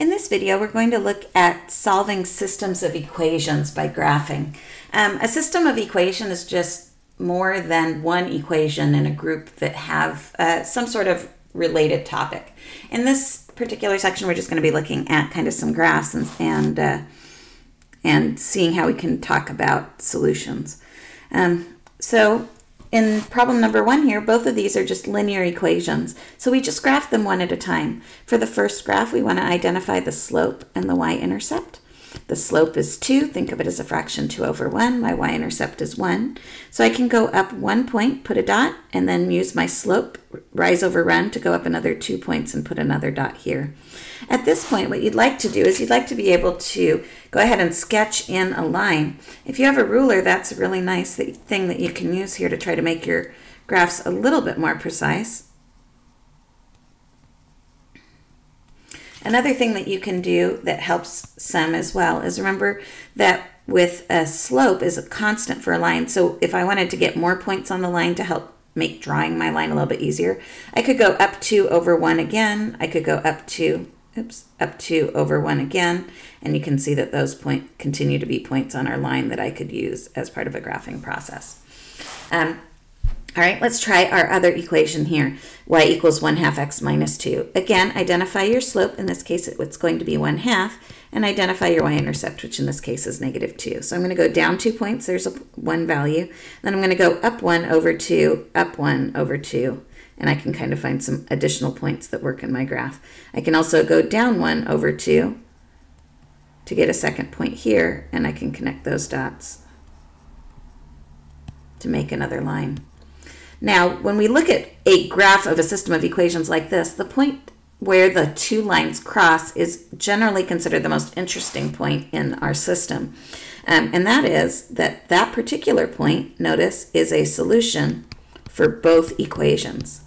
In this video, we're going to look at solving systems of equations by graphing. Um, a system of equation is just more than one equation in a group that have uh, some sort of related topic. In this particular section, we're just going to be looking at kind of some graphs and, and, uh, and seeing how we can talk about solutions. Um, so in problem number one here, both of these are just linear equations. So we just graph them one at a time. For the first graph, we want to identify the slope and the y-intercept. The slope is 2. Think of it as a fraction 2 over 1. My y-intercept is 1. So I can go up one point, put a dot, and then use my slope, rise over run, to go up another two points and put another dot here. At this point, what you'd like to do is you'd like to be able to go ahead and sketch in a line. If you have a ruler, that's a really nice thing that you can use here to try to make your graphs a little bit more precise. Another thing that you can do that helps some as well is remember that with a slope is a constant for a line. So if I wanted to get more points on the line to help make drawing my line a little bit easier, I could go up 2 over 1 again. I could go up 2, oops, up 2 over 1 again. And you can see that those point continue to be points on our line that I could use as part of a graphing process. Um, all right, let's try our other equation here. y equals 1 half x minus 2. Again, identify your slope. In this case, it's going to be 1 half. And identify your y-intercept, which in this case is negative 2. So I'm going to go down 2 points. There's a 1 value. Then I'm going to go up 1 over 2, up 1 over 2. And I can kind of find some additional points that work in my graph. I can also go down 1 over 2 to get a second point here. And I can connect those dots to make another line. Now, when we look at a graph of a system of equations like this, the point where the two lines cross is generally considered the most interesting point in our system. Um, and that is that that particular point, notice, is a solution for both equations.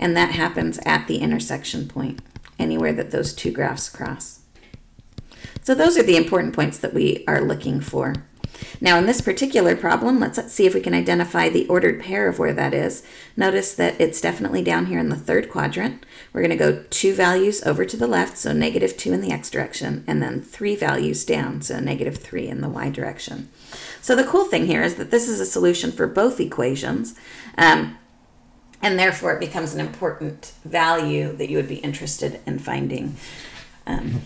And that happens at the intersection point, anywhere that those two graphs cross. So those are the important points that we are looking for. Now in this particular problem, let's see if we can identify the ordered pair of where that is. Notice that it's definitely down here in the third quadrant. We're going to go two values over to the left, so negative 2 in the x direction, and then three values down, so negative 3 in the y direction. So the cool thing here is that this is a solution for both equations, um, and therefore it becomes an important value that you would be interested in finding um,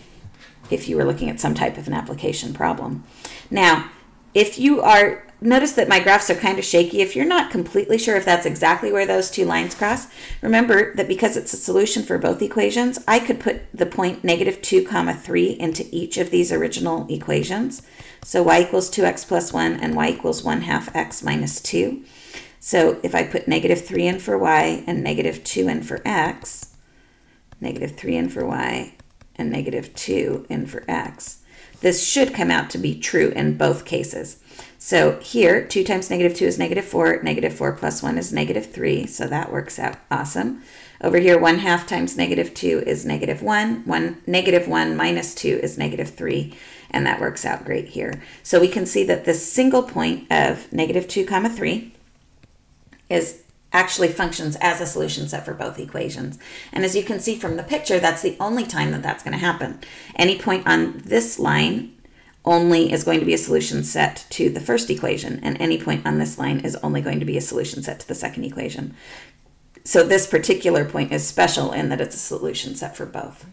if you were looking at some type of an application problem. Now, if you are, notice that my graphs are kind of shaky. If you're not completely sure if that's exactly where those two lines cross, remember that because it's a solution for both equations, I could put the point negative 2 comma 3 into each of these original equations. So y equals 2x plus 1 and y equals 1 half x minus 2. So if I put negative 3 in for y and negative 2 in for x, negative 3 in for y and negative 2 in for x, this should come out to be true in both cases. So here, 2 times negative 2 is negative 4. Negative 4 plus 1 is negative 3, so that works out awesome. Over here, 1 half times negative 2 is negative 1. 1 negative 1 minus 2 is negative 3, and that works out great here. So we can see that this single point of negative 2 comma 3 is actually functions as a solution set for both equations. And as you can see from the picture, that's the only time that that's going to happen. Any point on this line only is going to be a solution set to the first equation, and any point on this line is only going to be a solution set to the second equation. So this particular point is special in that it's a solution set for both.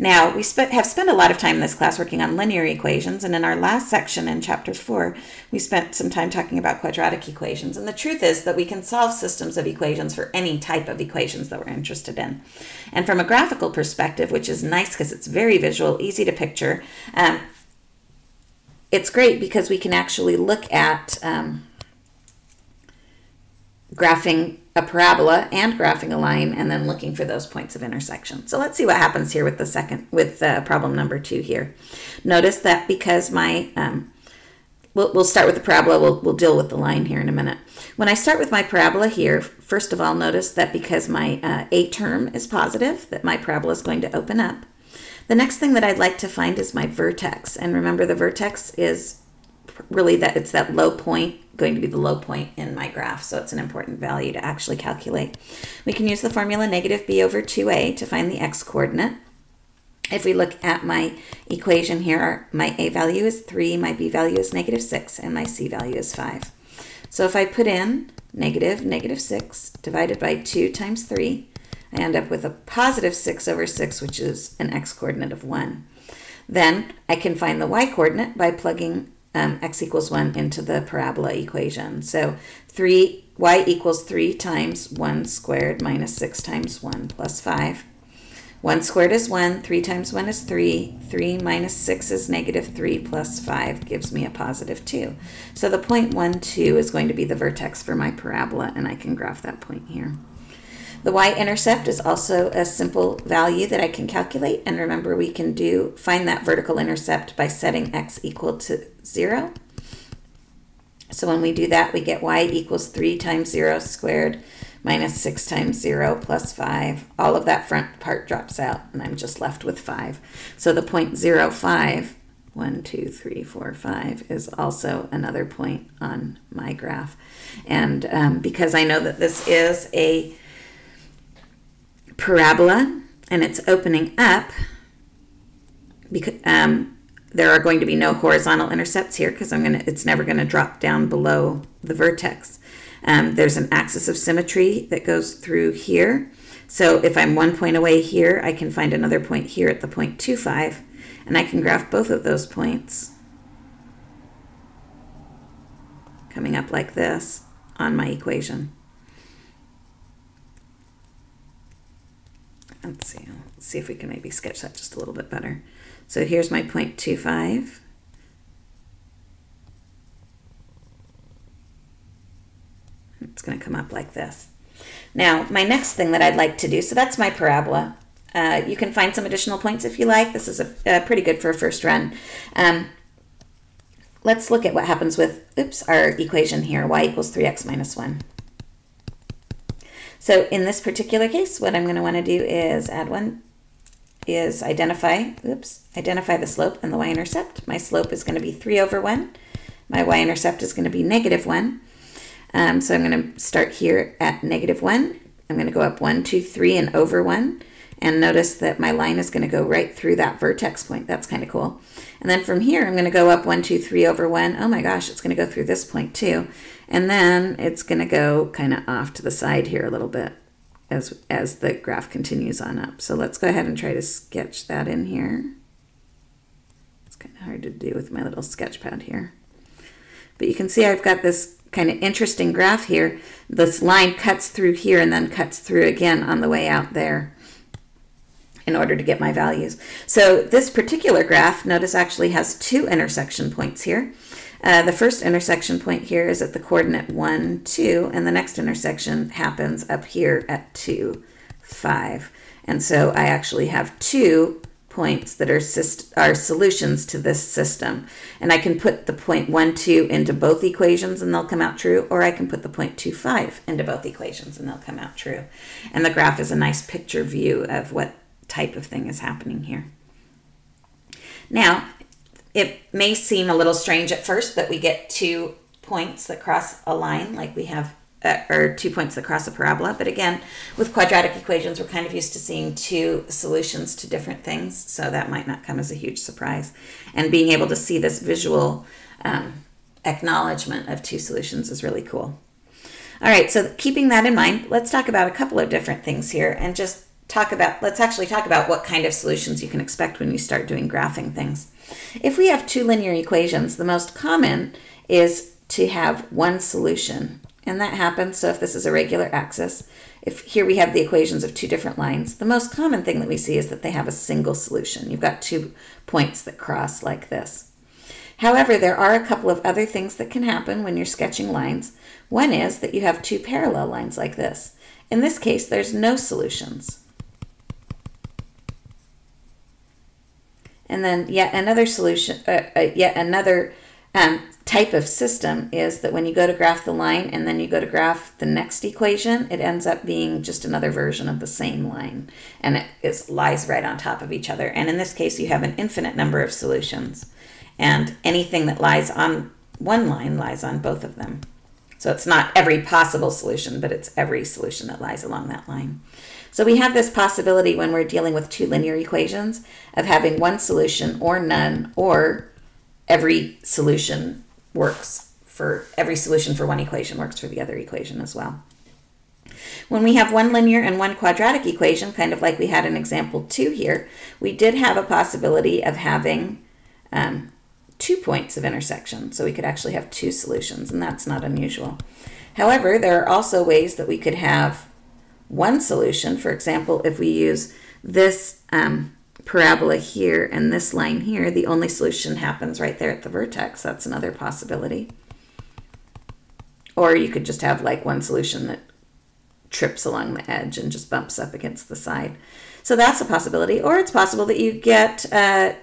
Now, we have spent a lot of time in this class working on linear equations, and in our last section in chapter 4, we spent some time talking about quadratic equations. And the truth is that we can solve systems of equations for any type of equations that we're interested in. And from a graphical perspective, which is nice because it's very visual, easy to picture, um, it's great because we can actually look at um, graphing a parabola and graphing a line and then looking for those points of intersection. So let's see what happens here with the second, with uh, problem number two here. Notice that because my, um, we'll, we'll start with the parabola, we'll, we'll deal with the line here in a minute. When I start with my parabola here, first of all, notice that because my uh, A term is positive, that my parabola is going to open up. The next thing that I'd like to find is my vertex. And remember the vertex is really that it's that low point going to be the low point in my graph, so it's an important value to actually calculate. We can use the formula negative b over 2a to find the x-coordinate. If we look at my equation here, my a value is 3, my b value is negative 6, and my c value is 5. So if I put in negative negative 6 divided by 2 times 3, I end up with a positive 6 over 6, which is an x-coordinate of 1. Then I can find the y-coordinate by plugging um, x equals 1 into the parabola equation. So 3 y equals 3 times 1 squared minus 6 times 1 plus 5. 1 squared is 1, 3 times 1 is 3, 3 minus 6 is negative 3 plus 5 gives me a positive 2. So the point 1, 2 is going to be the vertex for my parabola, and I can graph that point here. The y-intercept is also a simple value that I can calculate, and remember we can do find that vertical intercept by setting x equal to 0. So when we do that, we get y equals 3 times 0 squared minus 6 times 0 plus 5. All of that front part drops out, and I'm just left with 5. So the point 0, 5, 1, 2, 3, 4, 5 is also another point on my graph. And um, because I know that this is a parabola and it's opening up, because, um, there are going to be no horizontal intercepts here because I'm gonna it's never going to drop down below the vertex. Um, there's an axis of symmetry that goes through here. So if I'm one point away here, I can find another point here at the point 25, and I can graph both of those points coming up like this on my equation. Let's see, let's see if we can maybe sketch that just a little bit better. So here's my 0.25. It's going to come up like this. Now, my next thing that I'd like to do, so that's my parabola. Uh, you can find some additional points if you like. This is a, pretty good for a first run. Um, let's look at what happens with, oops, our equation here, y equals 3x minus 1. So in this particular case, what I'm going to want to do is add one is identify, oops, identify the slope and the y-intercept. My slope is going to be 3 over 1. My y-intercept is going to be negative 1. Um, so I'm going to start here at negative 1. I'm going to go up 1, 2, 3, and over 1. And notice that my line is going to go right through that vertex point. That's kind of cool. And then from here, I'm going to go up 1, 2, 3 over 1. Oh my gosh, it's going to go through this point too. And then it's going to go kind of off to the side here a little bit as, as the graph continues on up. So let's go ahead and try to sketch that in here. It's kind of hard to do with my little sketch pad here. But you can see I've got this kind of interesting graph here. This line cuts through here and then cuts through again on the way out there in order to get my values. So this particular graph, notice actually has two intersection points here. Uh, the first intersection point here is at the coordinate 1, 2, and the next intersection happens up here at 2, 5. And so I actually have two points that are, are solutions to this system. And I can put the point 1, 2 into both equations and they'll come out true, or I can put the point 2, 5 into both equations and they'll come out true. And the graph is a nice picture view of what type of thing is happening here. Now, it may seem a little strange at first that we get two points that cross a line like we have uh, or two points that cross a parabola. But again, with quadratic equations, we're kind of used to seeing two solutions to different things, so that might not come as a huge surprise. And being able to see this visual um, acknowledgement of two solutions is really cool. All right, so keeping that in mind, let's talk about a couple of different things here and just talk about, let's actually talk about what kind of solutions you can expect when you start doing graphing things. If we have two linear equations, the most common is to have one solution. And that happens, so if this is a regular axis, if here we have the equations of two different lines, the most common thing that we see is that they have a single solution. You've got two points that cross like this. However, there are a couple of other things that can happen when you're sketching lines. One is that you have two parallel lines like this. In this case, there's no solutions. And then yet another solution, uh, uh, yet another um, type of system is that when you go to graph the line and then you go to graph the next equation, it ends up being just another version of the same line. And it lies right on top of each other. And in this case, you have an infinite number of solutions. And anything that lies on one line lies on both of them. So it's not every possible solution, but it's every solution that lies along that line. So we have this possibility when we're dealing with two linear equations of having one solution or none, or every solution works for every solution for one equation works for the other equation as well. When we have one linear and one quadratic equation, kind of like we had in example two here, we did have a possibility of having um, two points of intersection. So we could actually have two solutions, and that's not unusual. However, there are also ways that we could have one solution. For example, if we use this um, parabola here and this line here, the only solution happens right there at the vertex. That's another possibility. Or you could just have like one solution that trips along the edge and just bumps up against the side. So that's a possibility. Or it's possible that you get uh,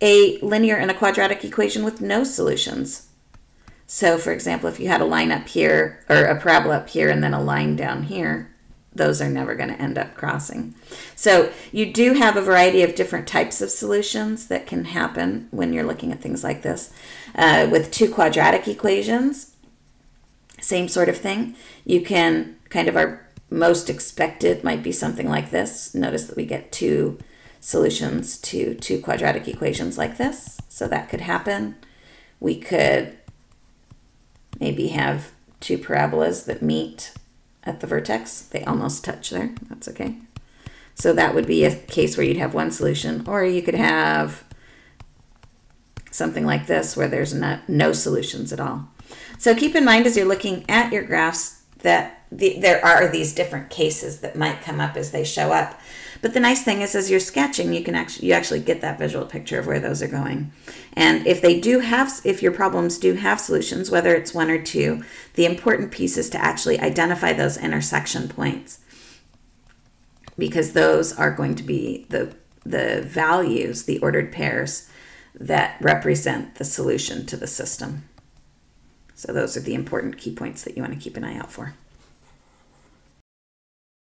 a linear and a quadratic equation with no solutions. So for example, if you had a line up here, or a parabola up here, and then a line down here, those are never going to end up crossing. So you do have a variety of different types of solutions that can happen when you're looking at things like this. Uh, with two quadratic equations, same sort of thing. You can kind of our most expected might be something like this. Notice that we get two solutions to two quadratic equations like this. So that could happen. We could maybe have two parabolas that meet at the vertex. They almost touch there. That's okay. So that would be a case where you'd have one solution. Or you could have something like this where there's not, no solutions at all. So keep in mind as you're looking at your graphs that the, there are these different cases that might come up as they show up. But the nice thing is, as you're sketching, you can actually you actually get that visual picture of where those are going. And if they do have, if your problems do have solutions, whether it's one or two, the important piece is to actually identify those intersection points, because those are going to be the the values, the ordered pairs that represent the solution to the system. So those are the important key points that you want to keep an eye out for.